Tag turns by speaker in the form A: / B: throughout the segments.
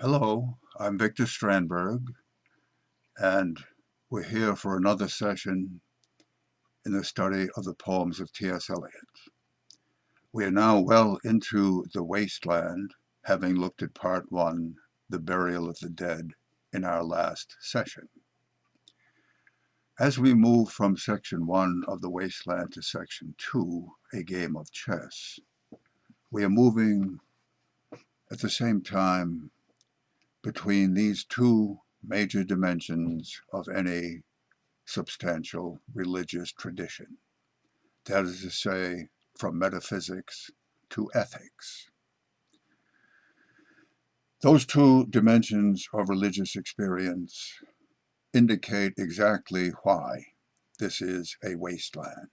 A: Hello, I'm Victor Strandberg, and we're here for another session in the study of the poems of T.S. Eliot. We are now well into the wasteland, having looked at part one, the burial of the dead, in our last session. As we move from section one of the wasteland to section two, a game of chess, we are moving at the same time between these two major dimensions of any substantial religious tradition. That is to say, from metaphysics to ethics. Those two dimensions of religious experience indicate exactly why this is a wasteland.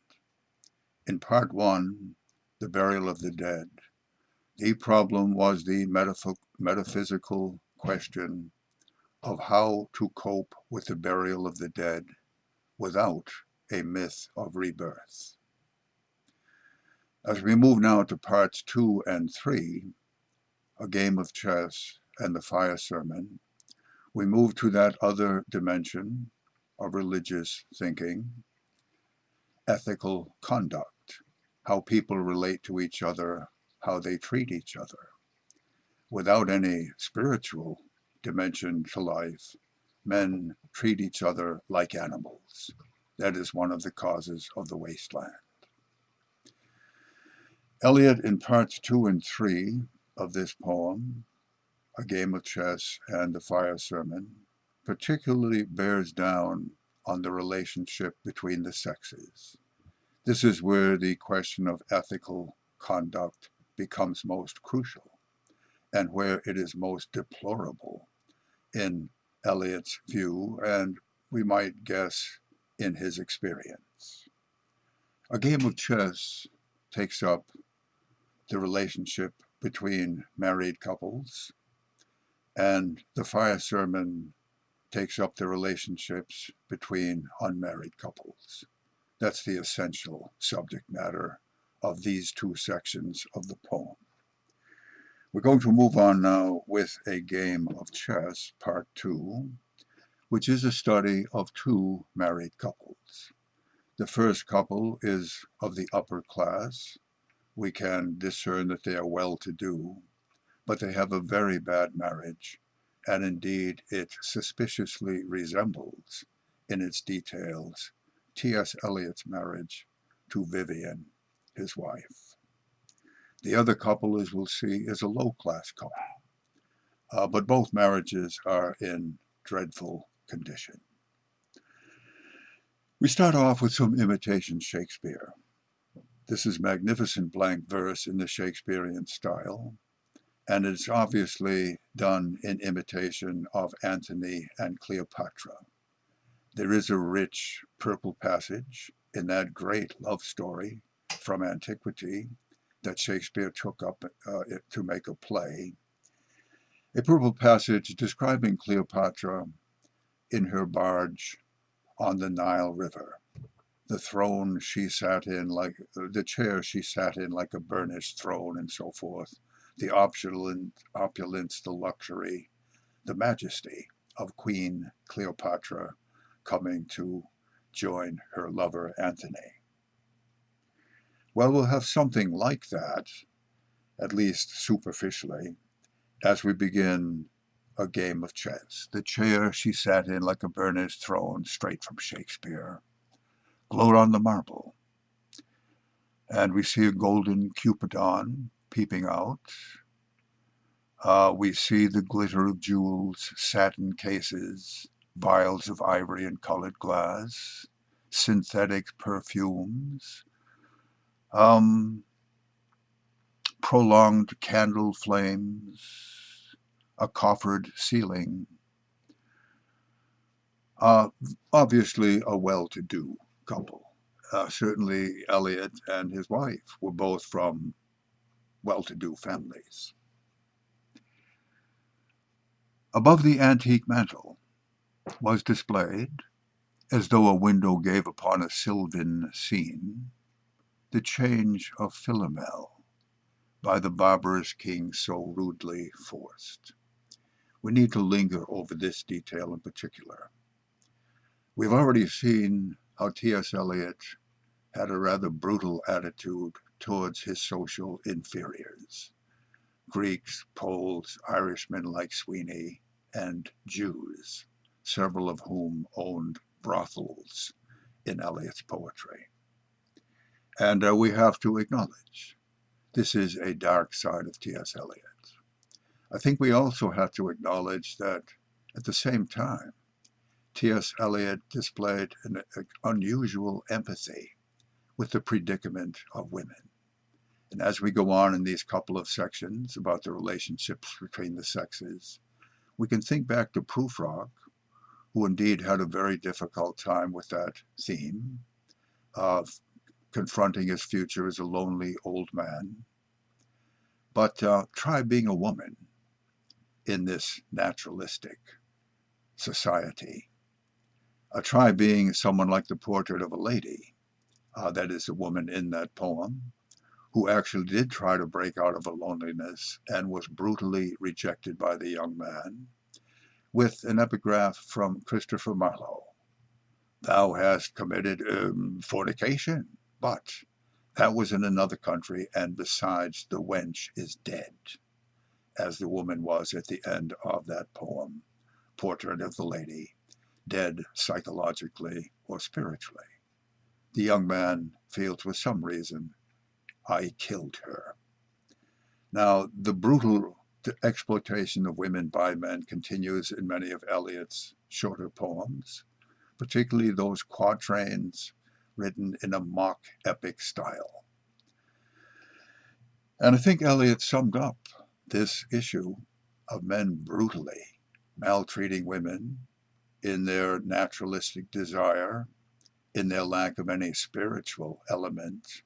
A: In part one, the burial of the dead, the problem was the metaphysical question of how to cope with the burial of the dead without a myth of rebirth. As we move now to parts two and three, a game of chess and the fire sermon, we move to that other dimension of religious thinking, ethical conduct, how people relate to each other, how they treat each other without any spiritual dimension to life, men treat each other like animals. That is one of the causes of the wasteland. Eliot, in parts two and three of this poem, A Game of Chess and The Fire Sermon, particularly bears down on the relationship between the sexes. This is where the question of ethical conduct becomes most crucial and where it is most deplorable in Eliot's view, and we might guess in his experience. A game of chess takes up the relationship between married couples, and the fire sermon takes up the relationships between unmarried couples. That's the essential subject matter of these two sections of the poem. We're going to move on now with a game of chess, part two, which is a study of two married couples. The first couple is of the upper class. We can discern that they are well-to-do, but they have a very bad marriage, and indeed it suspiciously resembles, in its details, T.S. Eliot's marriage to Vivienne, his wife. The other couple, as we'll see, is a low-class couple. Uh, but both marriages are in dreadful condition. We start off with some imitation Shakespeare. This is magnificent blank verse in the Shakespearean style, and it's obviously done in imitation of Antony and Cleopatra. There is a rich purple passage in that great love story from antiquity that Shakespeare took up uh, to make a play. A purple passage describing Cleopatra in her barge on the Nile River. The throne she sat in like, the chair she sat in like a burnished throne and so forth. The opulent, opulence, the luxury, the majesty of Queen Cleopatra coming to join her lover Antony. Well, we'll have something like that, at least superficially, as we begin a game of chess. The chair she sat in like a burnished throne, straight from Shakespeare, glowed on the marble. And we see a golden Cupidon peeping out. Uh, we see the glitter of jewels, satin cases, vials of ivory and colored glass, synthetic perfumes, um, prolonged candle flames, a coffered ceiling. Uh, obviously a well-to-do couple. Uh, certainly Eliot and his wife were both from well-to-do families. Above the antique mantel was displayed, as though a window gave upon a sylvan scene, the change of Philomel by the barbarous king so rudely forced. we need to linger over this detail in particular. We've already seen how T.S. Eliot had a rather brutal attitude towards his social inferiors. Greeks, Poles, Irishmen like Sweeney, and Jews, several of whom owned brothels in Eliot's poetry. And uh, we have to acknowledge this is a dark side of T.S. Eliot. I think we also have to acknowledge that at the same time, T.S. Eliot displayed an unusual empathy with the predicament of women. And as we go on in these couple of sections about the relationships between the sexes, we can think back to Prufrock, who indeed had a very difficult time with that theme of confronting his future as a lonely old man. But uh, try being a woman in this naturalistic society. Uh, try being someone like the portrait of a lady, uh, that is a woman in that poem, who actually did try to break out of a loneliness and was brutally rejected by the young man, with an epigraph from Christopher Marlowe. Thou hast committed um, fornication, but that was in another country, and besides, the wench is dead, as the woman was at the end of that poem, Portrait of the Lady, dead psychologically or spiritually. The young man feels with some reason, I killed her. Now, the brutal exploitation of women by men continues in many of Eliot's shorter poems, particularly those quatrains written in a mock epic style. And I think Eliot summed up this issue of men brutally maltreating women in their naturalistic desire, in their lack of any spiritual element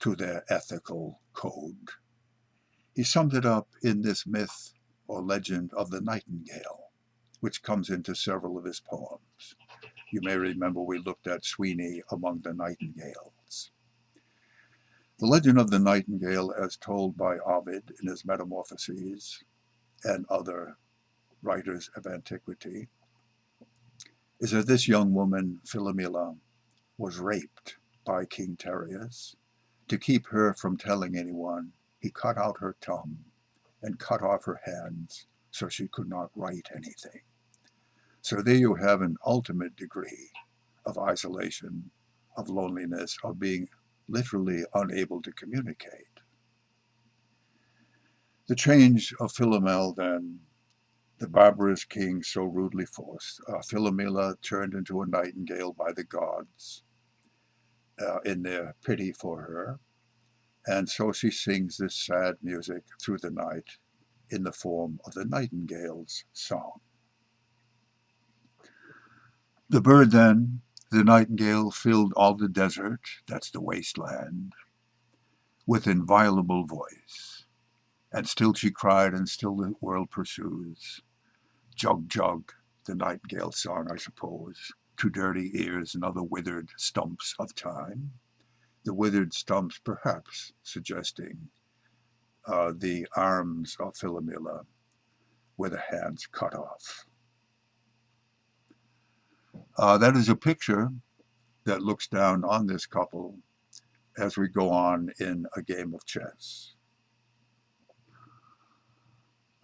A: to their ethical code. He summed it up in this myth or legend of the nightingale, which comes into several of his poems. You may remember we looked at Sweeney among the nightingales. The legend of the nightingale, as told by Ovid in his Metamorphoses and other writers of antiquity, is that this young woman, Philomela, was raped by King Tereus. To keep her from telling anyone, he cut out her tongue and cut off her hands so she could not write anything. So there you have an ultimate degree of isolation, of loneliness, of being literally unable to communicate. The change of Philomel then the barbarous king so rudely forced. Uh, Philomela turned into a nightingale by the gods uh, in their pity for her. And so she sings this sad music through the night in the form of the nightingale's song. The bird then, the nightingale, filled all the desert, that's the wasteland, with inviolable voice. And still she cried, and still the world pursues. Jug Jug, the nightingale song, I suppose, to dirty ears and other withered stumps of time. The withered stumps perhaps suggesting uh, the arms of Philomela with the hands cut off. Uh, that is a picture that looks down on this couple as we go on in a game of chess.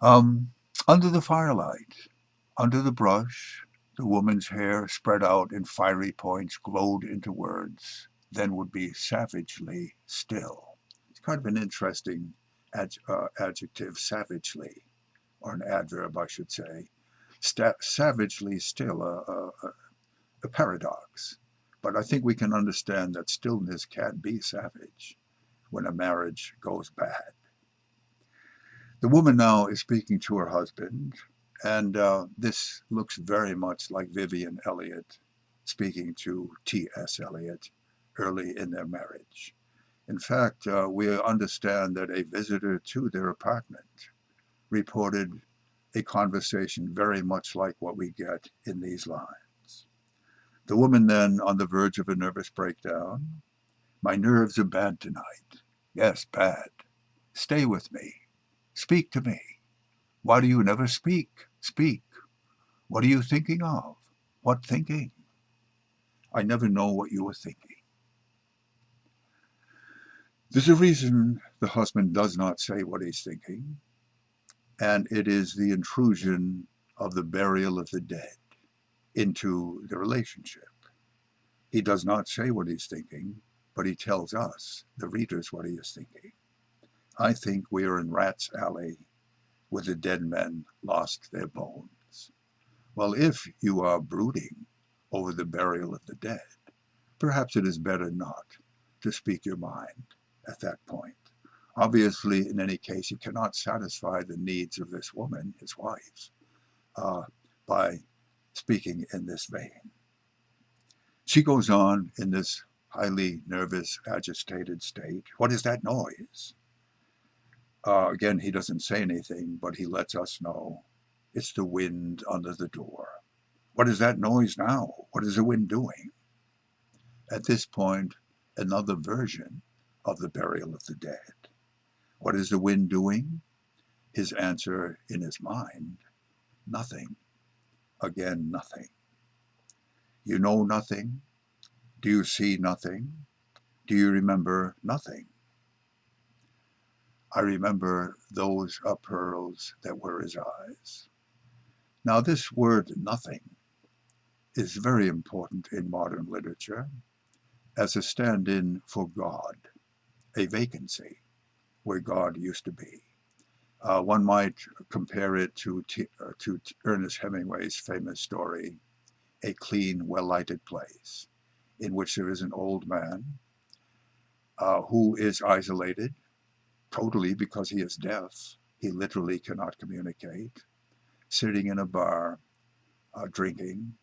A: Um, under the firelight, under the brush, the woman's hair spread out in fiery points glowed into words, then would be savagely still. It's kind of an interesting ad, uh, adjective, savagely, or an adverb, I should say. Sta savagely still, a, a, paradox. But I think we can understand that stillness can be savage when a marriage goes bad. The woman now is speaking to her husband, and uh, this looks very much like Vivienne Eliot speaking to T.S. Eliot early in their marriage. In fact, uh, we understand that a visitor to their apartment reported a conversation very much like what we get in these lines. The woman then, on the verge of a nervous breakdown, my nerves are bad tonight. Yes, bad. Stay with me. Speak to me. Why do you never speak? Speak. What are you thinking of? What thinking? I never know what you are thinking. There's a reason the husband does not say what he's thinking, and it is the intrusion of the burial of the dead into the relationship. He does not say what he's thinking, but he tells us, the readers, what he is thinking. I think we are in Rat's Alley where the dead men lost their bones. Well, if you are brooding over the burial of the dead, perhaps it is better not to speak your mind at that point. Obviously, in any case, you cannot satisfy the needs of this woman, his wife, uh, by speaking in this vein. She goes on in this highly nervous, agitated state. What is that noise? Uh, again, he doesn't say anything, but he lets us know it's the wind under the door. What is that noise now? What is the wind doing? At this point, another version of the burial of the dead. What is the wind doing? His answer in his mind, nothing. Again, nothing. You know nothing? Do you see nothing? Do you remember nothing? I remember those are pearls that were his eyes. Now this word nothing is very important in modern literature as a stand-in for God a vacancy where God used to be. Uh, one might compare it to, uh, to Ernest Hemingway's famous story, A Clean, Well-Lighted Place, in which there is an old man uh, who is isolated totally because he is deaf. He literally cannot communicate, sitting in a bar, uh, drinking,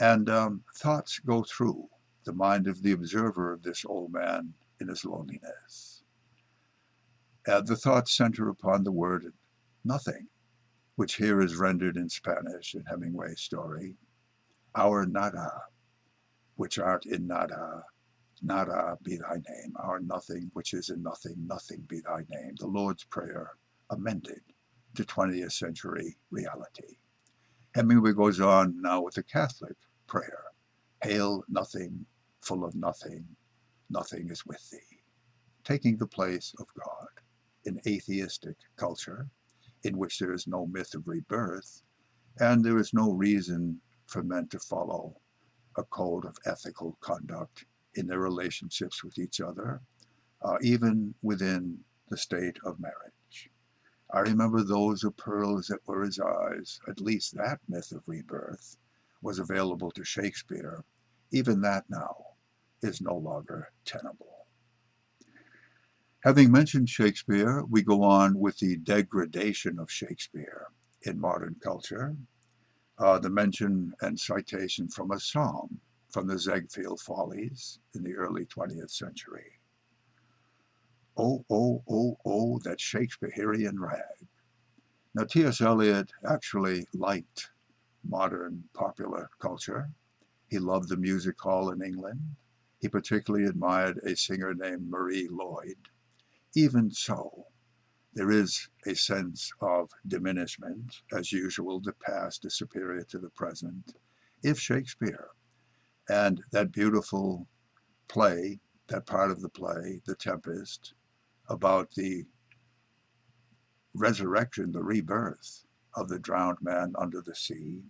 A: and um, thoughts go through the mind of the observer of this old man in his loneliness. And the thoughts center upon the word nothing, which here is rendered in Spanish in Hemingway's story, our nada, which art in nada, nada be thy name, our nothing, which is in nothing, nothing be thy name, the Lord's Prayer amended to 20th century reality. Hemingway goes on now with the Catholic prayer, Hail nothing, full of nothing, nothing is with thee, taking the place of God in atheistic culture in which there is no myth of rebirth and there is no reason for men to follow a code of ethical conduct in their relationships with each other, uh, even within the state of marriage. I remember those are pearls that were his eyes, at least that myth of rebirth was available to Shakespeare. Even that now is no longer tenable. Having mentioned Shakespeare, we go on with the degradation of Shakespeare in modern culture, uh, the mention and citation from a song from the Ziegfeld Follies in the early 20th century. Oh, oh, oh, oh, that Shakespearean rag. Now, T.S. Eliot actually liked modern popular culture. He loved the music hall in England. He particularly admired a singer named Marie Lloyd. Even so, there is a sense of diminishment. As usual, the past is superior to the present. If Shakespeare and that beautiful play, that part of the play, The Tempest, about the resurrection, the rebirth of the drowned man under the sea,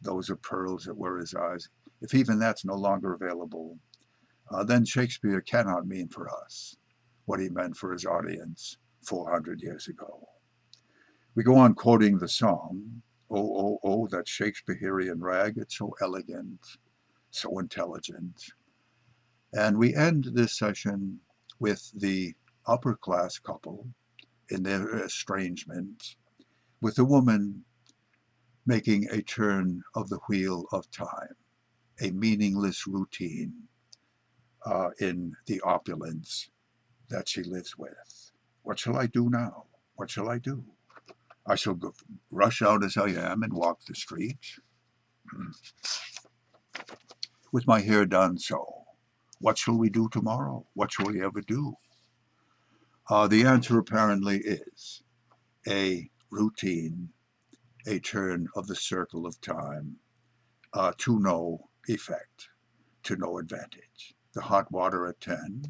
A: those are pearls that were his eyes. If even that's no longer available, uh, then Shakespeare cannot mean for us what he meant for his audience 400 years ago. We go on quoting the song, Oh, oh, oh, that Shakespearean rag, it's so elegant, so intelligent. And we end this session with the upper class couple in their estrangement, with the woman making a turn of the wheel of time, a meaningless routine uh, in the opulence that she lives with. What shall I do now? What shall I do? I shall go, rush out as I am and walk the streets with my hair done so. What shall we do tomorrow? What shall we ever do? Uh, the answer apparently is a routine, a turn of the circle of time uh, to no effect, to no advantage. The hot water at 10,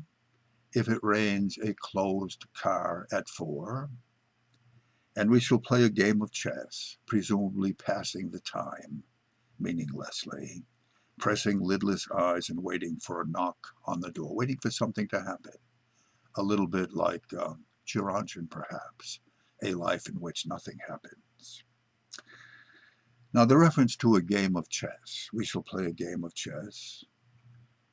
A: if it rains a closed car at 4, and we shall play a game of chess, presumably passing the time, meaninglessly, pressing lidless eyes and waiting for a knock on the door, waiting for something to happen. A little bit like uh, Gerontion, perhaps, a life in which nothing happens. Now, the reference to a game of chess, we shall play a game of chess.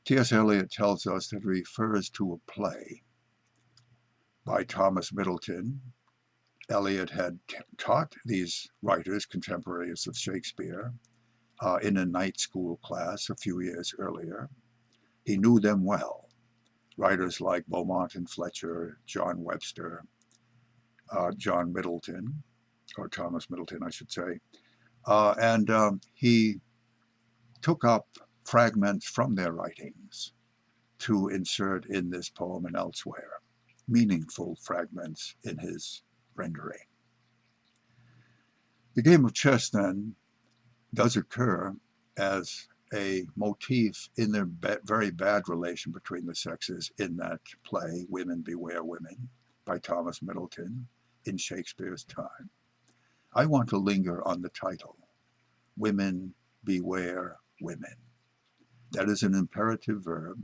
A: T.S. Eliot tells us that it refers to a play by Thomas Middleton. Eliot had taught these writers, contemporaries of Shakespeare, uh, in a night school class a few years earlier. He knew them well. Writers like Beaumont and Fletcher, John Webster, uh, John Middleton, or Thomas Middleton, I should say. Uh, and um, he took up fragments from their writings to insert in this poem and elsewhere, meaningful fragments in his rendering. The game of chess, then, does occur as a motif in their ba very bad relation between the sexes in that play, Women Beware Women, by Thomas Middleton, in Shakespeare's time. I want to linger on the title, Women Beware Women. That is an imperative verb,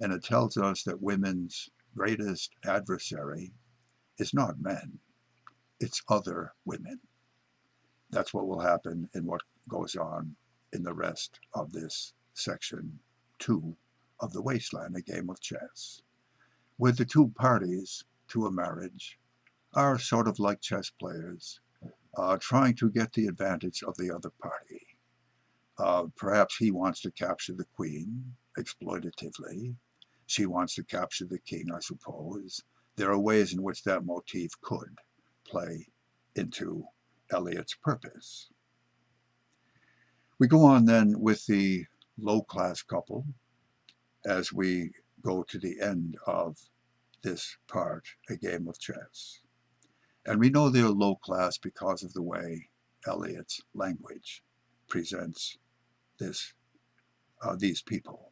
A: and it tells us that women's greatest adversary is not men, it's other women. That's what will happen in what goes on in the rest of this section two of the Wasteland, a game of chess, where the two parties to a marriage are sort of like chess players, uh, trying to get the advantage of the other party. Uh, perhaps he wants to capture the queen exploitatively. She wants to capture the king, I suppose. There are ways in which that motif could play into Eliot's purpose. We go on then with the low-class couple as we go to the end of this part, a game of chess. And we know they're low class because of the way Eliot's language presents this, uh, these people.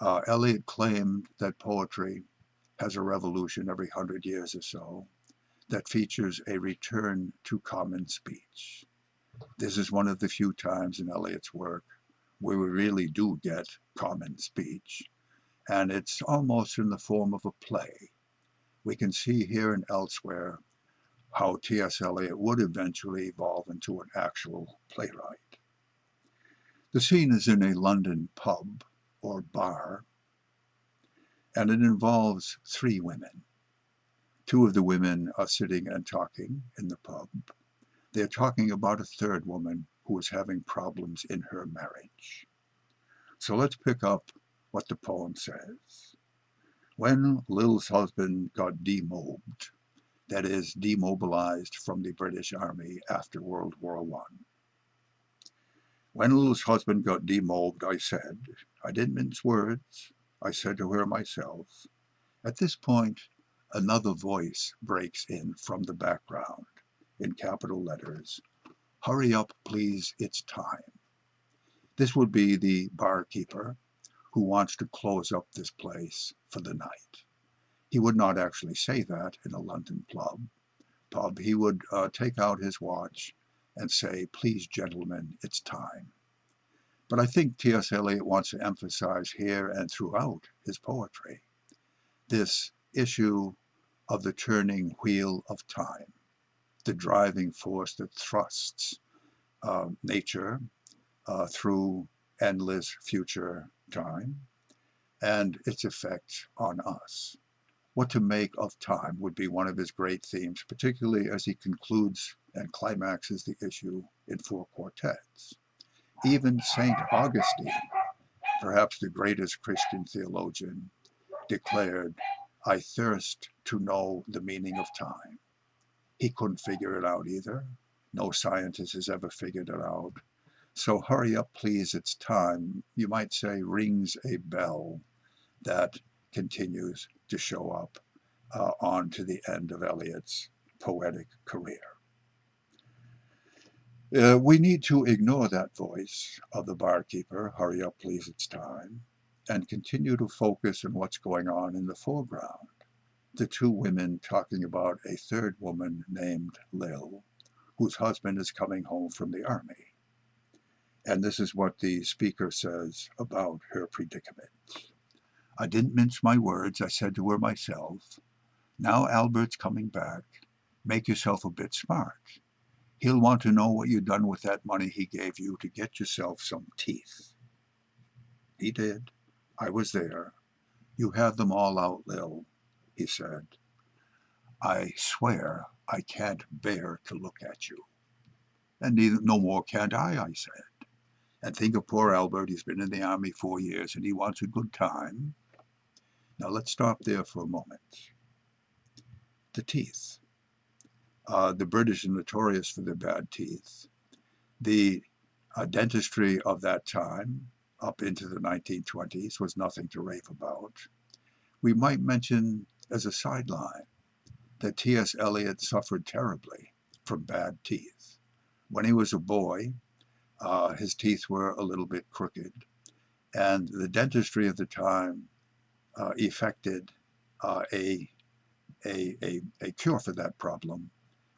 A: Uh, Eliot claimed that poetry has a revolution every hundred years or so that features a return to common speech. This is one of the few times in Eliot's work where we really do get common speech, and it's almost in the form of a play. We can see here and elsewhere how T.S. Eliot would eventually evolve into an actual playwright. The scene is in a London pub or bar, and it involves three women. Two of the women are sitting and talking in the pub, they're talking about a third woman who is having problems in her marriage. So let's pick up what the poem says. When Lil's husband got demobed, that is, demobilized from the British Army after World War I. When Lil's husband got demobed, I said, I didn't mince words, I said to her myself. At this point, another voice breaks in from the background in capital letters, hurry up please, it's time. This would be the barkeeper who wants to close up this place for the night. He would not actually say that in a London pub. pub. He would uh, take out his watch and say, please gentlemen, it's time. But I think T.S. Eliot wants to emphasize here and throughout his poetry this issue of the turning wheel of time the driving force that thrusts uh, nature uh, through endless future time and its effect on us. What to make of time would be one of his great themes, particularly as he concludes and climaxes the issue in four quartets. Even St. Augustine, perhaps the greatest Christian theologian, declared, I thirst to know the meaning of time. He couldn't figure it out either. No scientist has ever figured it out. So hurry up, please, it's time, you might say, rings a bell that continues to show up uh, on to the end of Eliot's poetic career. Uh, we need to ignore that voice of the barkeeper, hurry up please, it's time, and continue to focus on what's going on in the foreground. The two women talking about a third woman named Lil, whose husband is coming home from the army. And this is what the speaker says about her predicament. I didn't mince my words. I said to her myself, now Albert's coming back. Make yourself a bit smart. He'll want to know what you've done with that money he gave you to get yourself some teeth. He did. I was there. You have them all out, Lil, he said. I swear I can't bear to look at you. And neither, no more can't I, I said. And think of poor Albert, he's been in the army four years and he wants a good time. Now let's stop there for a moment. The teeth. Uh, the British are notorious for their bad teeth. The uh, dentistry of that time, up into the 1920s, was nothing to rave about. We might mention as a sideline that T.S. Eliot suffered terribly from bad teeth. When he was a boy, uh, his teeth were a little bit crooked, and the dentistry of the time uh, effected uh, a, a, a, a cure for that problem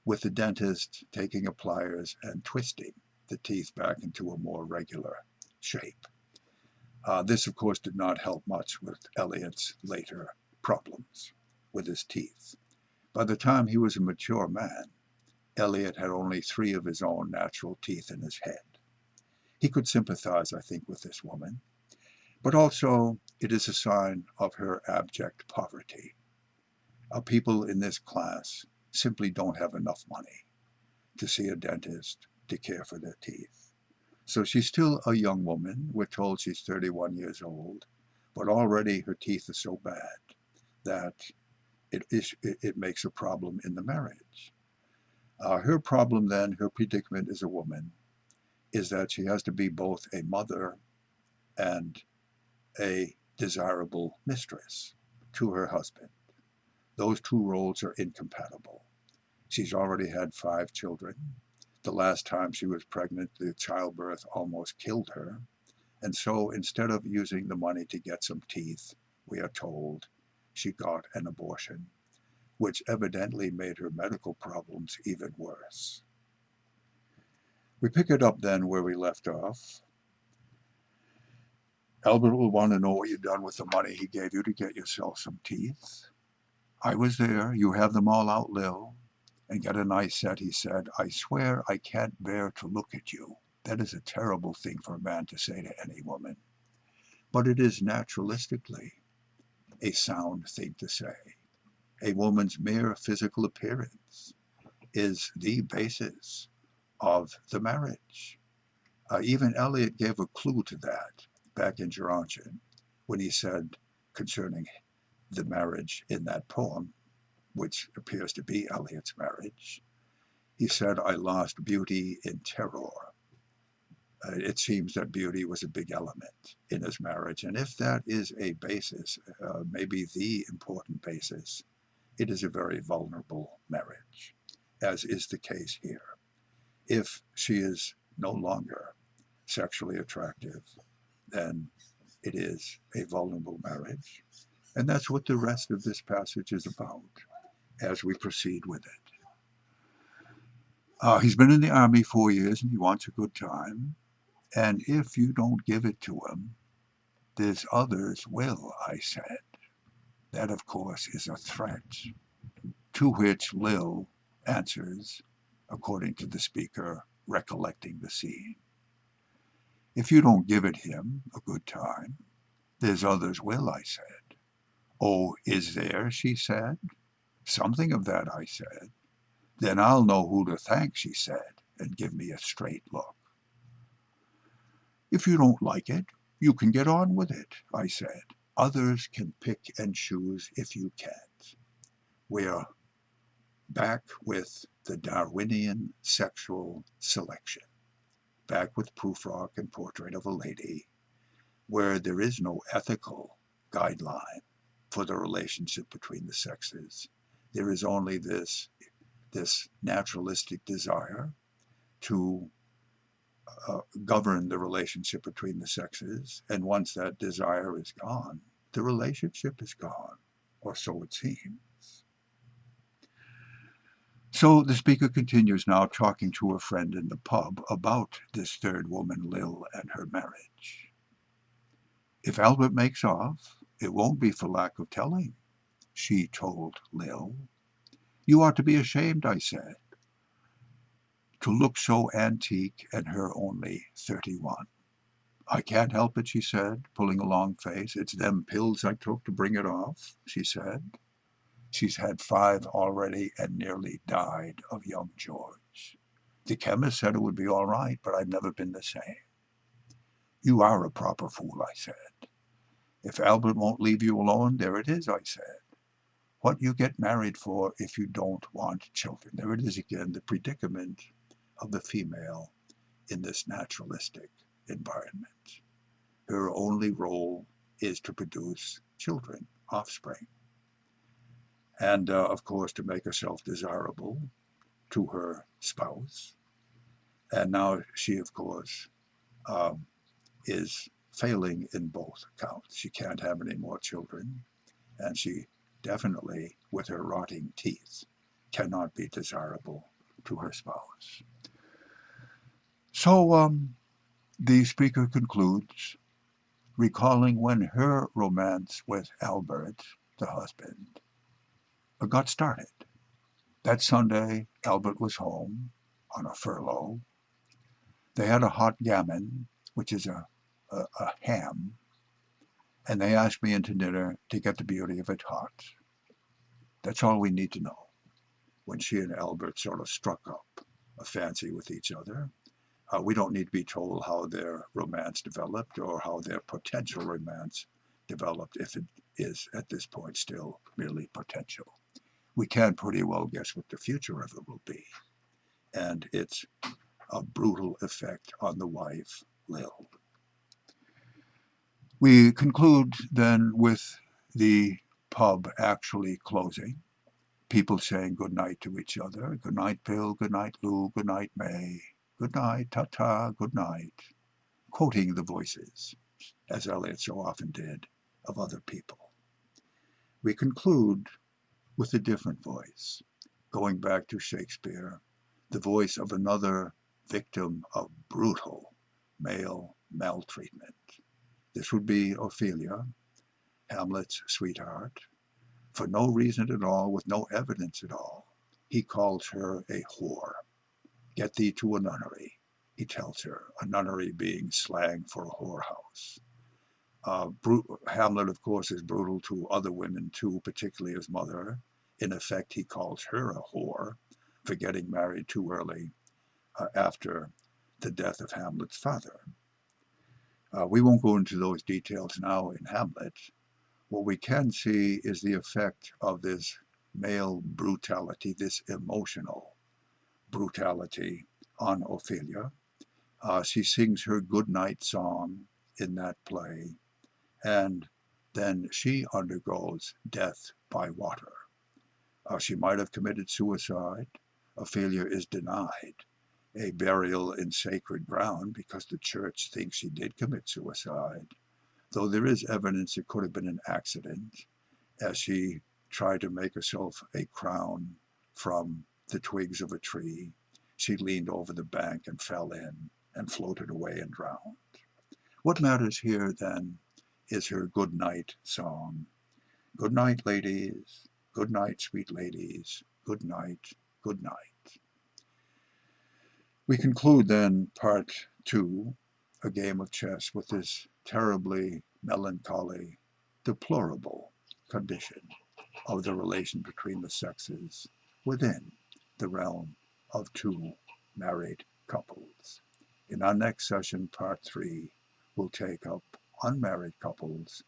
A: with the dentist taking a pliers and twisting the teeth back into a more regular shape. Uh, this, of course, did not help much with Eliot's later problems with his teeth. By the time he was a mature man, Eliot had only three of his own natural teeth in his head. He could sympathize, I think, with this woman, but also it is a sign of her abject poverty. Uh, people in this class simply don't have enough money to see a dentist to care for their teeth. So she's still a young woman. We're told she's 31 years old, but already her teeth are so bad that it, is, it makes a problem in the marriage. Uh, her problem then, her predicament as a woman, is that she has to be both a mother and a desirable mistress to her husband. Those two roles are incompatible. She's already had five children. The last time she was pregnant, the childbirth almost killed her. And so instead of using the money to get some teeth, we are told she got an abortion, which evidently made her medical problems even worse. We pick it up then where we left off. Albert will want to know what you've done with the money he gave you to get yourself some teeth. I was there. You have them all out, Lil. And get a nice set, he said. I swear I can't bear to look at you. That is a terrible thing for a man to say to any woman. But it is naturalistically a sound thing to say. A woman's mere physical appearance is the basis of the marriage. Uh, even Eliot gave a clue to that back in Gerontion when he said concerning the marriage in that poem, which appears to be Eliot's marriage. He said, I lost beauty in terror. Uh, it seems that beauty was a big element in his marriage. And if that is a basis, uh, maybe the important basis, it is a very vulnerable marriage, as is the case here. If she is no longer sexually attractive, then it is a vulnerable marriage. And that's what the rest of this passage is about as we proceed with it. Uh, he's been in the army four years and he wants a good time. And if you don't give it to him, there's others will, I said. That, of course, is a threat, to which Lil answers, according to the speaker, recollecting the scene. If you don't give it him a good time, there's others will, I said. Oh, is there, she said. Something of that, I said. Then I'll know who to thank, she said, and give me a straight look. If you don't like it, you can get on with it, I said. Others can pick and choose if you can't. We're back with the Darwinian sexual selection back with Prufrock and Portrait of a Lady, where there is no ethical guideline for the relationship between the sexes. There is only this, this naturalistic desire to uh, govern the relationship between the sexes. And once that desire is gone, the relationship is gone, or so it seems. So the speaker continues now talking to a friend in the pub about this third woman, Lil, and her marriage. If Albert makes off, it won't be for lack of telling, she told Lil. You ought to be ashamed, I said to look so antique and her only 31. I can't help it, she said, pulling a long face. It's them pills I took to bring it off, she said. She's had five already and nearly died of young George. The chemist said it would be all right, but I've never been the same. You are a proper fool, I said. If Albert won't leave you alone, there it is, I said. What you get married for if you don't want children. There it is again, the predicament of the female in this naturalistic environment. Her only role is to produce children, offspring, and uh, of course to make herself desirable to her spouse. And now she, of course, um, is failing in both accounts. She can't have any more children, and she definitely, with her rotting teeth, cannot be desirable to her spouse. So um, the speaker concludes, recalling when her romance with Albert, the husband, got started. That Sunday, Albert was home on a furlough. They had a hot gammon, which is a, a, a ham, and they asked me into dinner to get the beauty of it hot. That's all we need to know. When she and Albert sort of struck up a fancy with each other, uh, we don't need to be told how their romance developed or how their potential romance developed if it is at this point still merely potential. We can pretty well guess what the future of it will be and its a brutal effect on the wife, Lil. We conclude then with the pub actually closing, people saying good night to each other, good night Bill, good night Lou, good night May, good night, ta-ta, good night, quoting the voices, as Eliot so often did, of other people. We conclude with a different voice, going back to Shakespeare, the voice of another victim of brutal male maltreatment. This would be Ophelia, Hamlet's sweetheart. For no reason at all, with no evidence at all, he calls her a whore. Get thee to a nunnery, he tells her, a nunnery being slang for a whorehouse. Uh, Hamlet, of course, is brutal to other women too, particularly his mother. In effect, he calls her a whore for getting married too early uh, after the death of Hamlet's father. Uh, we won't go into those details now in Hamlet. What we can see is the effect of this male brutality, this emotional brutality on Ophelia. Uh, she sings her good night song in that play, and then she undergoes death by water. Uh, she might have committed suicide. Ophelia is denied a burial in sacred ground because the church thinks she did commit suicide, though there is evidence it could have been an accident as she tried to make herself a crown from the twigs of a tree. She leaned over the bank and fell in and floated away and drowned. What matters here, then, is her good night song. Good night, ladies. Good night, sweet ladies. Good night. Good night. We conclude then part two, a game of chess, with this terribly melancholy, deplorable condition of the relation between the sexes within the realm of two married couples. In our next session, part three, we'll take up unmarried couples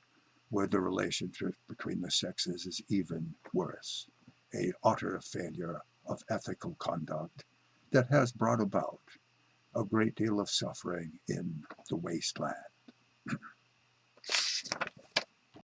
A: where the relationship between the sexes is even worse, a utter failure of ethical conduct that has brought about a great deal of suffering in the wasteland.